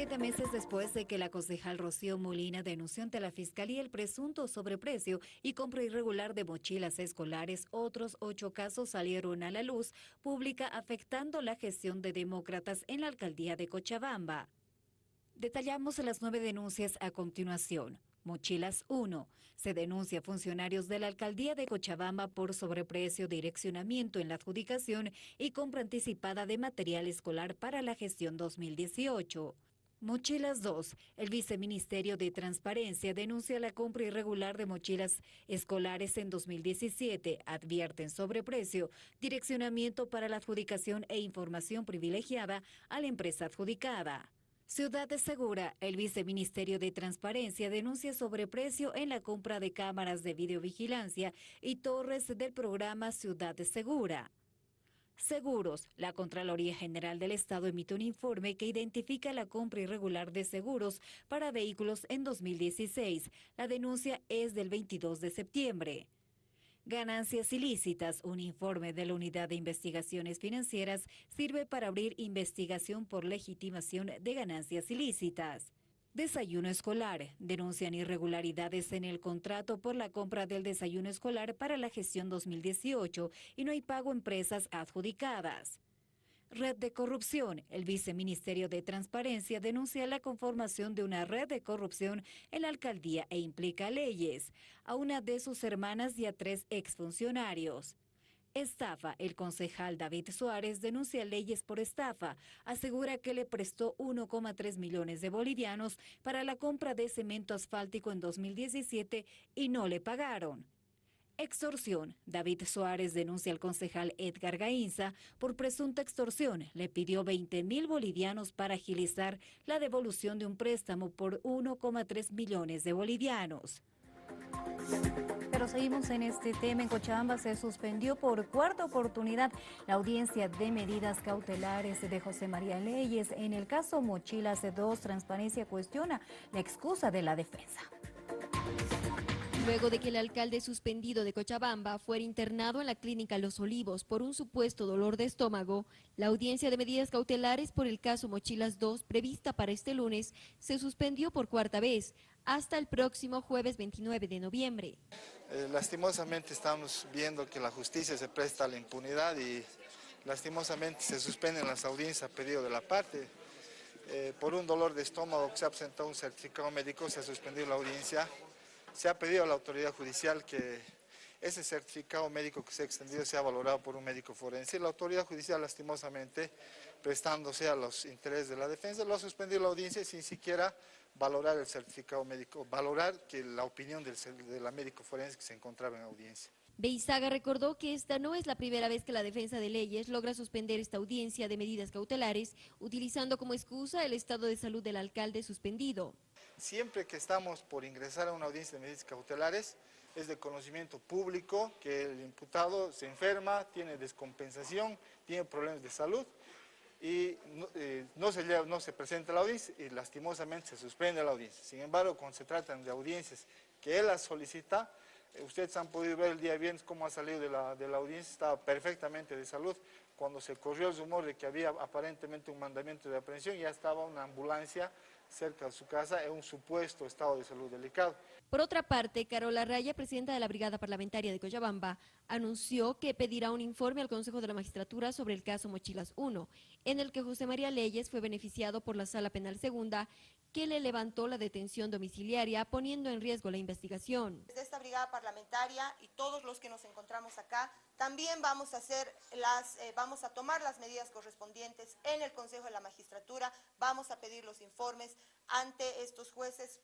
Siete meses después de que la concejal Rocío Molina denunció ante la Fiscalía el presunto sobreprecio y compra irregular de mochilas escolares, otros ocho casos salieron a la luz pública afectando la gestión de demócratas en la alcaldía de Cochabamba. Detallamos las nueve denuncias a continuación. Mochilas 1. Se denuncia a funcionarios de la alcaldía de Cochabamba por sobreprecio, direccionamiento en la adjudicación y compra anticipada de material escolar para la gestión 2018. Mochilas 2. El Viceministerio de Transparencia denuncia la compra irregular de mochilas escolares en 2017. Advierten sobreprecio, direccionamiento para la adjudicación e información privilegiada a la empresa adjudicada. Ciudad de Segura, el Viceministerio de Transparencia denuncia sobreprecio en la compra de cámaras de videovigilancia y torres del programa Ciudad de Segura. Seguros. La Contraloría General del Estado emite un informe que identifica la compra irregular de seguros para vehículos en 2016. La denuncia es del 22 de septiembre. Ganancias ilícitas. Un informe de la Unidad de Investigaciones Financieras sirve para abrir investigación por legitimación de ganancias ilícitas. Desayuno escolar. Denuncian irregularidades en el contrato por la compra del desayuno escolar para la gestión 2018 y no hay pago a empresas adjudicadas. Red de corrupción. El viceministerio de Transparencia denuncia la conformación de una red de corrupción en la alcaldía e implica leyes, a una de sus hermanas y a tres exfuncionarios. Estafa. El concejal David Suárez denuncia leyes por estafa. Asegura que le prestó 1,3 millones de bolivianos para la compra de cemento asfáltico en 2017 y no le pagaron. Extorsión. David Suárez denuncia al concejal Edgar Gainza por presunta extorsión. Le pidió 20 mil bolivianos para agilizar la devolución de un préstamo por 1,3 millones de bolivianos. Pero seguimos en este tema. En Cochabamba se suspendió por cuarta oportunidad la audiencia de medidas cautelares de José María Leyes. En el caso Mochilas 2, Transparencia cuestiona la excusa de la defensa. Luego de que el alcalde suspendido de Cochabamba fuera internado en la clínica Los Olivos por un supuesto dolor de estómago, la audiencia de medidas cautelares por el caso Mochilas 2, prevista para este lunes, se suspendió por cuarta vez hasta el próximo jueves 29 de noviembre. Eh, lastimosamente estamos viendo que la justicia se presta a la impunidad y lastimosamente se suspenden las audiencias a pedido de la parte. Eh, por un dolor de estómago que se ha presentado un certificado médico, se ha suspendido la audiencia se ha pedido a la autoridad judicial que ese certificado médico que se ha extendido sea valorado por un médico forense. La autoridad judicial, lastimosamente, prestándose a los intereses de la defensa, lo ha suspendido la audiencia sin siquiera valorar el certificado médico, valorar que la opinión del, de la médico forense que se encontraba en audiencia. Beizaga recordó que esta no es la primera vez que la defensa de leyes logra suspender esta audiencia de medidas cautelares, utilizando como excusa el estado de salud del alcalde suspendido. Siempre que estamos por ingresar a una audiencia de medidas cautelares, es de conocimiento público que el imputado se enferma, tiene descompensación, tiene problemas de salud y no, eh, se, no se presenta a la audiencia y lastimosamente se suspende la audiencia. Sin embargo, cuando se tratan de audiencias que él las solicita, eh, ustedes han podido ver el día viernes cómo ha salido de la, de la audiencia, estaba perfectamente de salud. Cuando se corrió el rumor de que había aparentemente un mandamiento de aprehensión, ya estaba una ambulancia cerca de su casa en un supuesto estado de salud delicado. Por otra parte, Carola Raya, presidenta de la Brigada Parlamentaria de Cochabamba, anunció que pedirá un informe al Consejo de la Magistratura sobre el caso Mochilas 1, en el que José María Leyes fue beneficiado por la Sala Penal Segunda, que le levantó la detención domiciliaria, poniendo en riesgo la investigación. Desde esta Brigada Parlamentaria y todos los que nos encontramos acá, también vamos a, hacer las, eh, vamos a tomar las medidas correspondientes en el Consejo de la Magistratura, vamos a pedir los informes ante estos jueces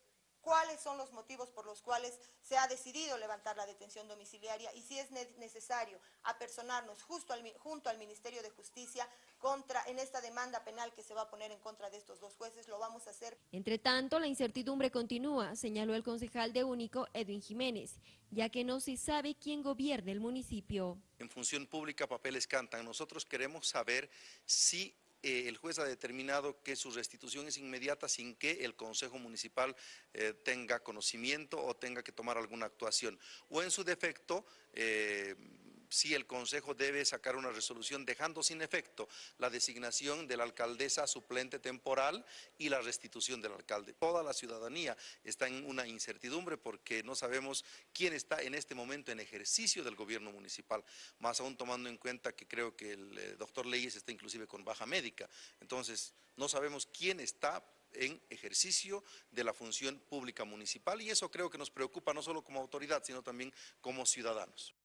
cuáles son los motivos por los cuales se ha decidido levantar la detención domiciliaria y si es necesario apersonarnos justo al, junto al Ministerio de Justicia contra, en esta demanda penal que se va a poner en contra de estos dos jueces, lo vamos a hacer. Entre tanto, la incertidumbre continúa, señaló el concejal de Único, Edwin Jiménez, ya que no se sabe quién gobierne el municipio. En función pública papeles cantan. Nosotros queremos saber si eh, el juez ha determinado que su restitución es inmediata sin que el Consejo Municipal eh, tenga conocimiento o tenga que tomar alguna actuación. O en su defecto, eh, si el Consejo debe sacar una resolución dejando sin efecto la designación de la alcaldesa suplente temporal y la restitución del alcalde. Toda la ciudadanía está en una incertidumbre porque no sabemos quién está en este momento en ejercicio del gobierno municipal, más aún tomando en cuenta que creo que el eh, doctor Leyes está inclusive con baja médica. Entonces, no sabemos quién está en ejercicio de la función pública municipal y eso creo que nos preocupa no solo como autoridad, sino también como ciudadanos.